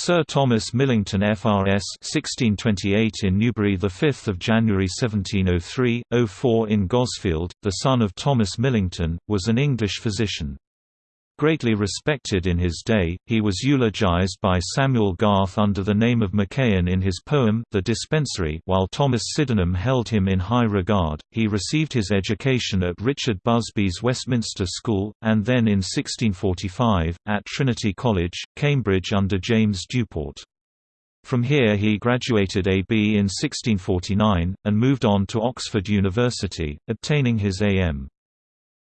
Sir Thomas Millington FRS 1628 in Newbury 5 January 1703, 04 in Gosfield, the son of Thomas Millington, was an English physician. Greatly respected in his day, he was eulogized by Samuel Garth under the name of Machaon in his poem The Dispensary while Thomas Sydenham held him in high regard. He received his education at Richard Busby's Westminster School, and then in 1645, at Trinity College, Cambridge under James Duport. From here he graduated A.B. in 1649, and moved on to Oxford University, obtaining his A.M.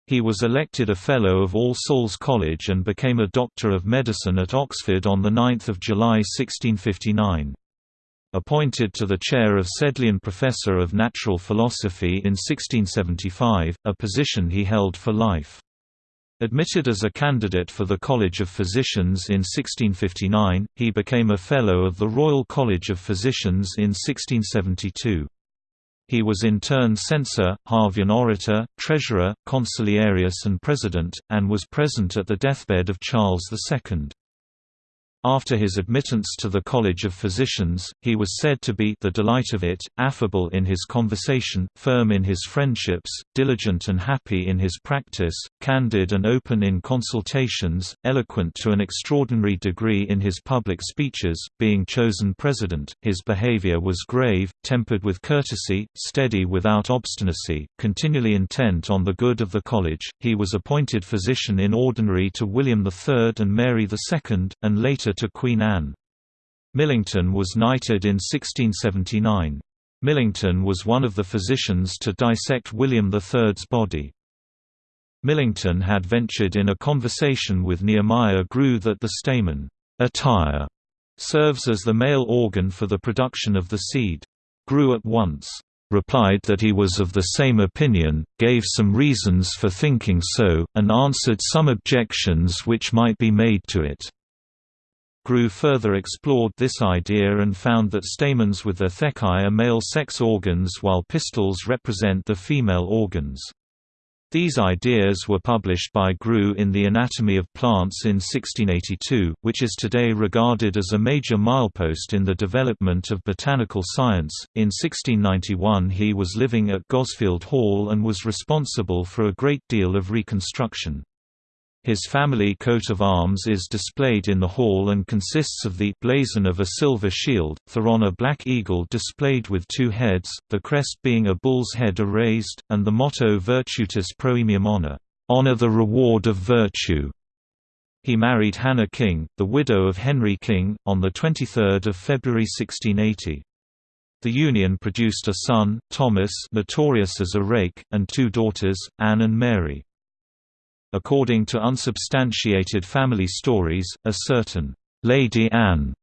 He was elected a Fellow of All Souls College and became a Doctor of Medicine at Oxford on 9 July 1659. Appointed to the chair of Sedleian Professor of Natural Philosophy in 1675, a position he held for life. Admitted as a candidate for the College of Physicians in 1659, he became a Fellow of the Royal College of Physicians in 1672. He was in turn censor, Harveian orator, treasurer, consiliarius and president, and was present at the deathbed of Charles II. After his admittance to the College of Physicians, he was said to be the delight of it, affable in his conversation, firm in his friendships, diligent and happy in his practice, candid and open in consultations, eloquent to an extraordinary degree in his public speeches. Being chosen president, his behavior was grave, tempered with courtesy, steady without obstinacy, continually intent on the good of the college. He was appointed physician in ordinary to William III and Mary II, and later to Queen Anne. Millington was knighted in 1679. Millington was one of the physicians to dissect William III's body. Millington had ventured in a conversation with Nehemiah Grew that the stamen attire serves as the male organ for the production of the seed. Grew at once replied that he was of the same opinion, gave some reasons for thinking so, and answered some objections which might be made to it. Grew further explored this idea and found that stamens with their thecae are male sex organs while pistils represent the female organs. These ideas were published by Grew in The Anatomy of Plants in 1682, which is today regarded as a major milepost in the development of botanical science. In 1691, he was living at Gosfield Hall and was responsible for a great deal of reconstruction. His family coat of arms is displayed in the hall and consists of the blazon of a silver shield, thereon a black eagle displayed with two heads, the crest being a bull's head erased, and the motto Virtutis Proemium Honor, honor the reward of virtue. He married Hannah King, the widow of Henry King, on 23 February 1680. The union produced a son, Thomas notorious as a rake, and two daughters, Anne and Mary. According to unsubstantiated family stories, a certain Lady Anne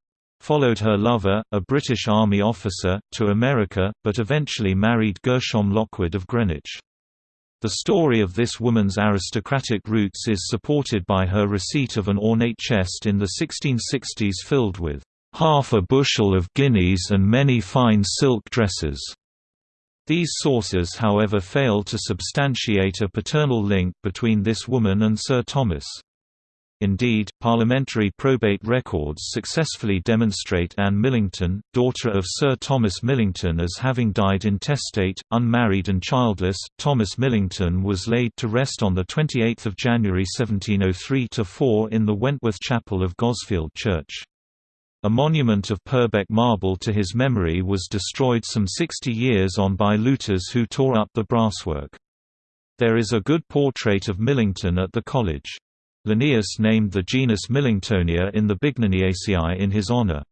followed her lover, a British Army officer, to America, but eventually married Gershom Lockwood of Greenwich. The story of this woman's aristocratic roots is supported by her receipt of an ornate chest in the 1660s filled with half a bushel of guineas and many fine silk dresses. These sources however fail to substantiate a paternal link between this woman and Sir Thomas. Indeed, parliamentary probate records successfully demonstrate Anne Millington, daughter of Sir Thomas Millington as having died intestate, unmarried and childless. Thomas Millington was laid to rest on 28 January 1703–4 in the Wentworth Chapel of Gosfield Church. A monument of Purbeck marble to his memory was destroyed some 60 years on by looters who tore up the brasswork. There is a good portrait of Millington at the college. Linnaeus named the genus Millingtonia in the Bignoniaceae in his honor.